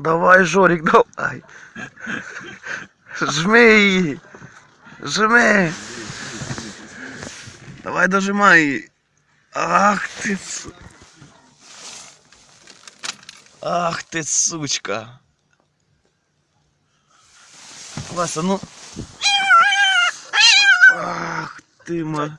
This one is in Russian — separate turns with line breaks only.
Давай, Жорик, давай. Жми. Жми. Давай дожимай. Ах ты, Ах ты, сучка. Вася, ну. Ах ты,
мать.